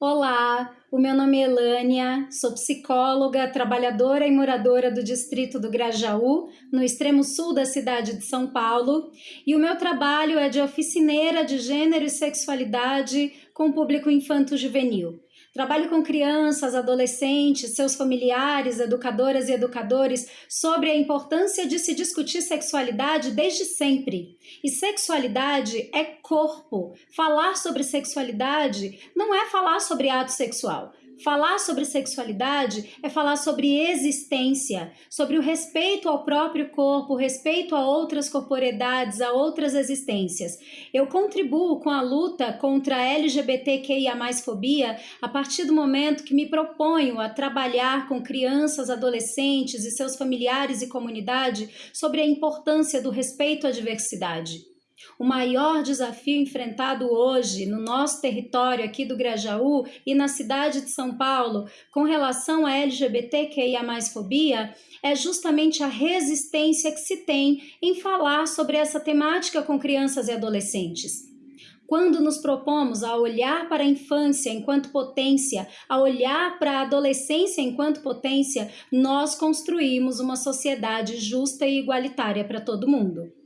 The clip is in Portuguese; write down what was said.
Olá, o meu nome é Elânia, sou psicóloga, trabalhadora e moradora do distrito do Grajaú, no extremo sul da cidade de São Paulo, e o meu trabalho é de oficineira de gênero e sexualidade com público infanto-juvenil. Trabalho com crianças, adolescentes, seus familiares, educadoras e educadores sobre a importância de se discutir sexualidade desde sempre. E sexualidade é corpo. Falar sobre sexualidade não é falar sobre ato sexual. Falar sobre sexualidade é falar sobre existência, sobre o respeito ao próprio corpo, respeito a outras corporeidades, a outras existências. Eu contribuo com a luta contra a LGBTQIA fobia a partir do momento que me proponho a trabalhar com crianças, adolescentes e seus familiares e comunidade sobre a importância do respeito à diversidade. O maior desafio enfrentado hoje no nosso território aqui do Grajaú e na cidade de São Paulo com relação à LGBTQIA fobia é justamente a resistência que se tem em falar sobre essa temática com crianças e adolescentes. Quando nos propomos a olhar para a infância enquanto potência, a olhar para a adolescência enquanto potência, nós construímos uma sociedade justa e igualitária para todo mundo.